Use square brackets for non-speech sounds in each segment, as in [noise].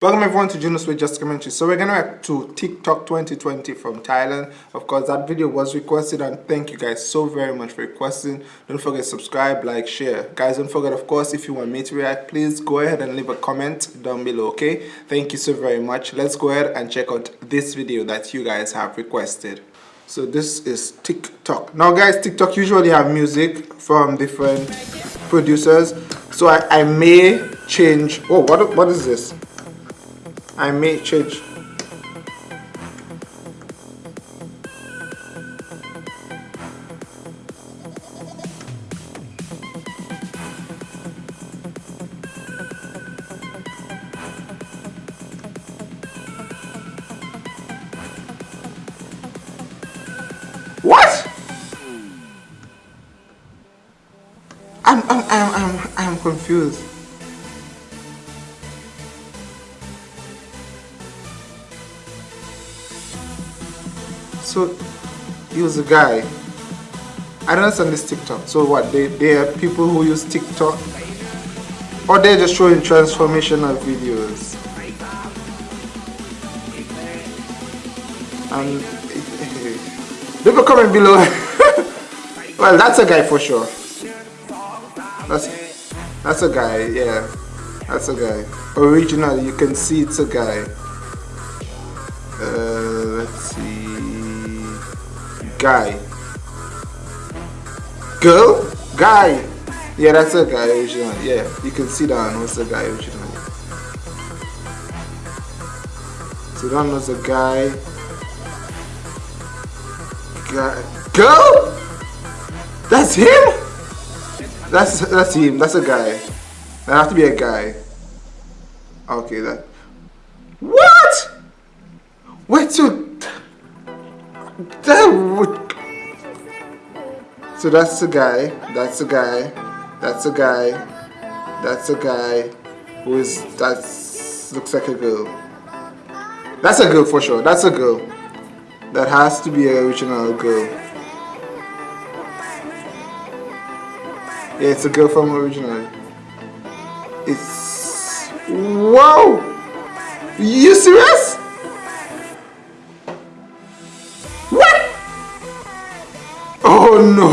Welcome everyone to Junos with Just Commentary. So we're gonna react to TikTok 2020 from Thailand. Of course, that video was requested and thank you guys so very much for requesting. Don't forget subscribe, like, share. Guys, don't forget, of course, if you want me to react, please go ahead and leave a comment down below, okay? Thank you so very much. Let's go ahead and check out this video that you guys have requested. So this is TikTok. Now guys, TikTok usually have music from different producers. So I, I may change, oh, what, what is this? I may change What? I'm I'm I'm I'm I'm confused. He was a guy. I don't understand this TikTok. So what? They they are people who use TikTok, or they're just showing transformational videos. And [laughs] a comment below. [laughs] well, that's a guy for sure. That's that's a guy. Yeah, that's a guy. Originally, you can see it's a guy. Uh, let's see guy. Girl? Guy. Yeah, that's a guy. Yeah, you can see that one was a guy originally. So that was a guy. Guy. Girl? That's him? That's that's him. That's a guy. That have to be a guy. Okay, that. What? Wait, so so that's a guy, that's a guy, that's a guy, that's a guy who is, that looks like a girl. That's a girl for sure, that's a girl. That has to be an original girl. Yeah, it's a girl from original. It's... Whoa! You serious? Oh, no!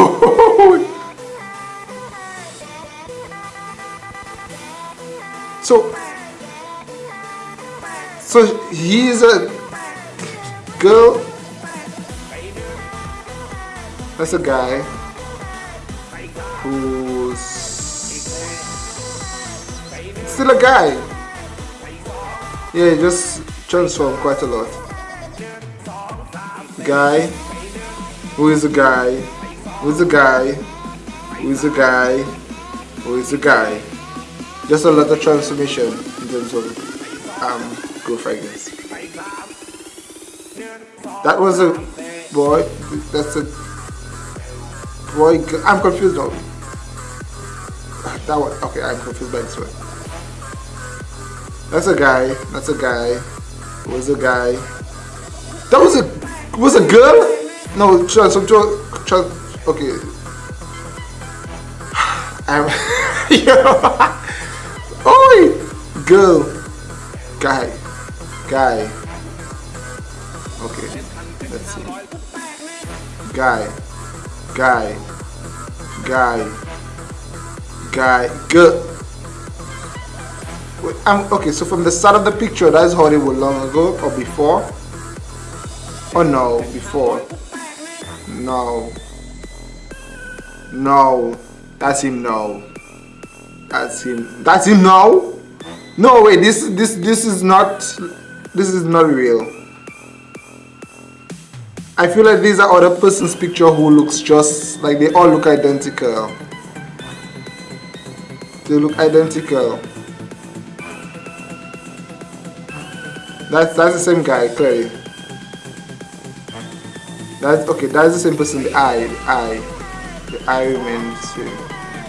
So, so he's a girl. That's a guy who's still a guy. Yeah, just transformed quite a lot. Guy who is a guy, who is a guy, who is a guy, who is a guy. Just a lot of transformation in terms of um, growth, guess. That was a boy, that's a boy, I'm confused now. That one, okay, I'm confused by this one. That's a guy, that's a guy, was a guy. That was a, was a girl? No, trans okay. [sighs] I'm, [laughs] Oi! Girl. Guy. Guy. Okay. Let's see. Guy. Guy. Guy. Guy. Girl. I'm, okay, so from the start of the picture, that's they long ago or before? Oh no, before. No. No. That's him now. That's him. That's him now? No wait, this this this is not this is not real. I feel like these are other person's picture who looks just like they all look identical. They look identical. That's that's the same guy, clearly. That's okay. That's the same person. The eye, the eye, the eye remains.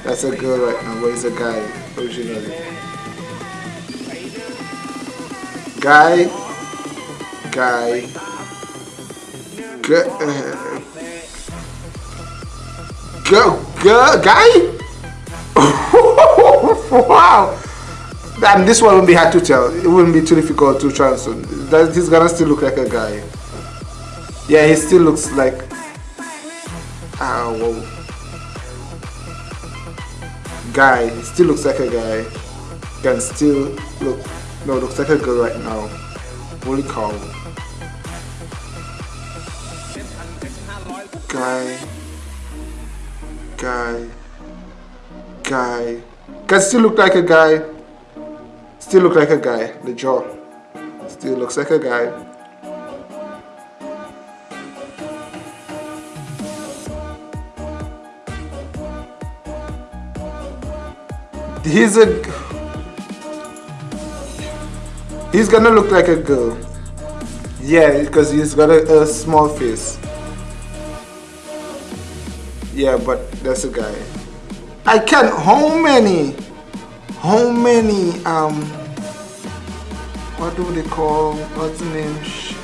That's a girl right now, but it's a guy originally. Guy, guy, girl, uh, guy. [laughs] wow, and this one wouldn't be hard to tell. It wouldn't be too difficult to. That he's gonna still look like a guy. Yeah, he still looks like. Ah, whoa. Guy, he still looks like a guy. Can still look. No, looks like a girl right now. Holy cow. Guy. Guy. Guy. Can still look like a guy. Still look like a guy. The jaw. Still looks like a guy. He's a... He's gonna look like a girl. Yeah, because he's got a, a small face. Yeah, but that's a guy. I can't. How many? How many? Um. What do they call? What's the name?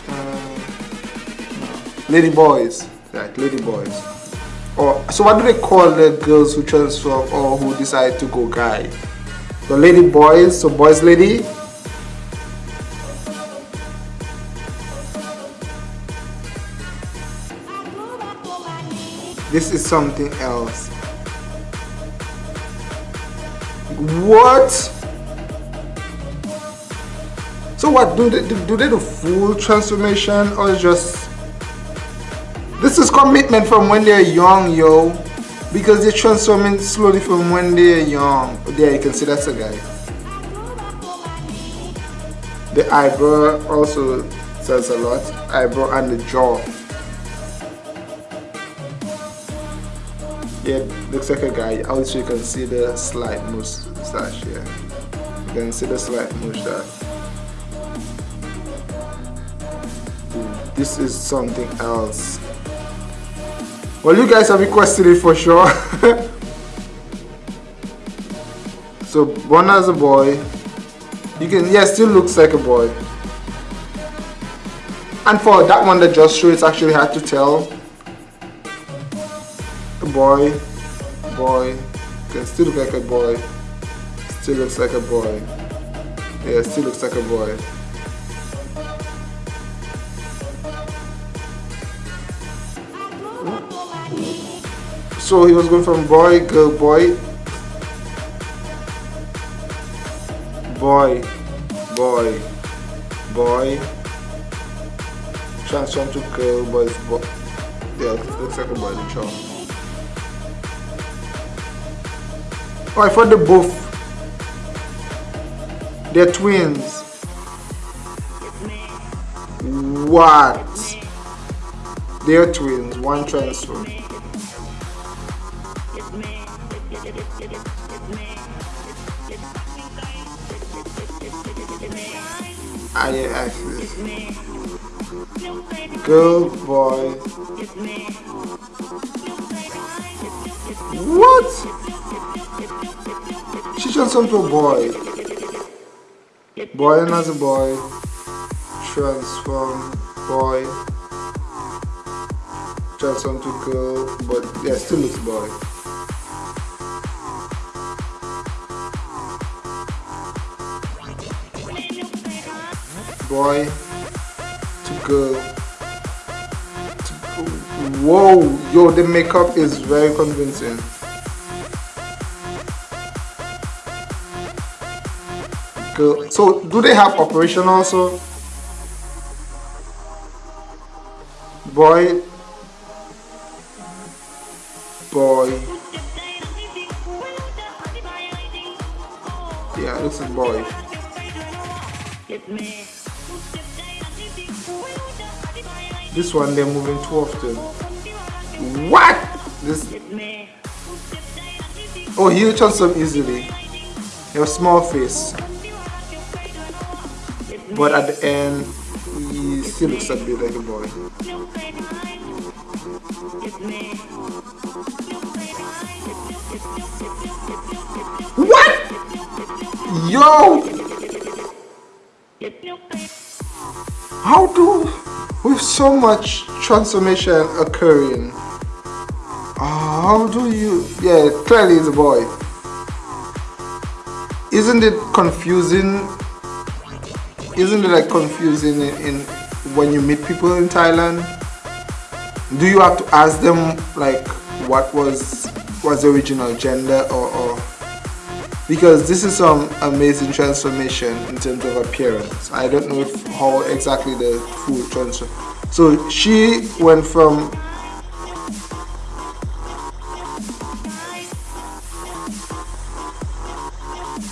Uh, lady boys. Right, lady boys. Or so what do they call the girls who transform or who decide to go guy? The lady boys. So boys, lady. This is something else. What? So what do they do, do? They do full transformation or just? This is commitment from when they're young, yo. Because they're transforming slowly from when they're young. There, you can see that's a guy. The eyebrow also says a lot. Eyebrow and the jaw. Yeah, looks like a guy. Also, you can see the slight mustache here. You can see the slight mustache. This is something else. Well, you guys have requested it for sure. [laughs] so, one as a boy. You can, yeah, still looks like a boy. And for that one that just showed, it's actually hard to tell A boy, boy, can still look like a boy, still looks like a boy, yeah, still looks like a boy. So he was going from boy, girl, boy, boy, boy, boy, transform to girl, boys, boy. Yeah, looks like a boy, the child. Oh, I thought they both. They're twins. What? They're twins. One transfer. I, I Girl, boy. What? She transformed to a boy. Boy another boy. Transform boy. Transform to girl, but yeah, still looks boy. Boy to girl. Whoa, yo, the makeup is very convincing. Cool. So do they have operation also? Boy. Boy. Yeah, like boy. This one they're moving too often. What? This. Oh, he turns them easily. Your small face but at the end he still looks a bit like a boy what yo how do with so much transformation occurring how do you yeah clearly it's a boy. Isn't it confusing? Isn't it like confusing in, in when you meet people in Thailand? Do you have to ask them like what was was the original gender or, or because this is some amazing transformation in terms of appearance. I don't know if how exactly the food transfer. So she went from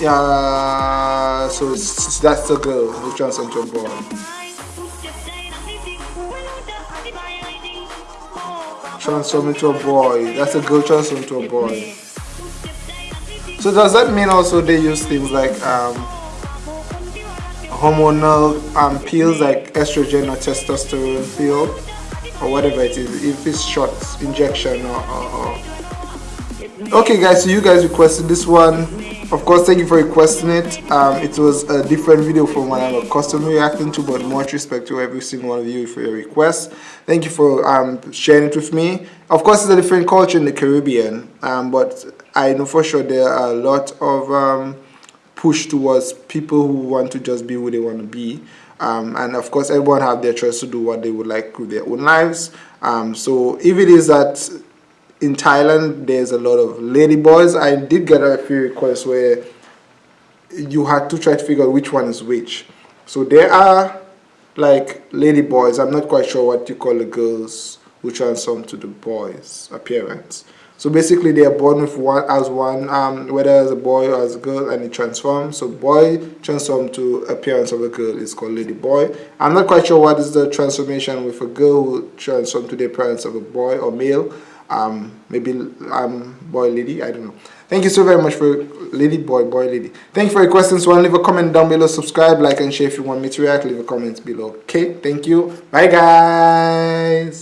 yeah so that's the girl who transformed to a boy. Transform into a boy. That's a girl transform into a boy so does that mean also they use things like um, hormonal um, pills like estrogen or testosterone pill or whatever it is if it's short injection or, or, or? Okay guys so you guys requested this one. Of course thank you for requesting it. Um, it was a different video from what i'm accustomed to reacting to but much respect to every single one of you for your request thank you for um, sharing it with me. Of course it's a different culture in the caribbean um, but i know for sure there are a lot of um, push towards people who want to just be who they want to be um, and of course everyone have their choice to do what they would like with their own lives um, so if it is that in Thailand, there's a lot of lady boys. I did get a few requests where you had to try to figure out which one is which. So there are like lady boys. I'm not quite sure what you call the girls who transform to the boys' appearance. So basically, they are born with one as one, um, whether as a boy or as a girl, and it transforms. So boy transforms to appearance of a girl. Is called lady boy. I'm not quite sure what is the transformation with a girl who transforms to the appearance of a boy or male. Um, maybe um, boy lady. I don't know. Thank you so very much for lady boy boy lady. Thank you for your questions. So leave a comment down below. Subscribe like and share if you want me to react. Leave a comment below. Okay thank you. Bye guys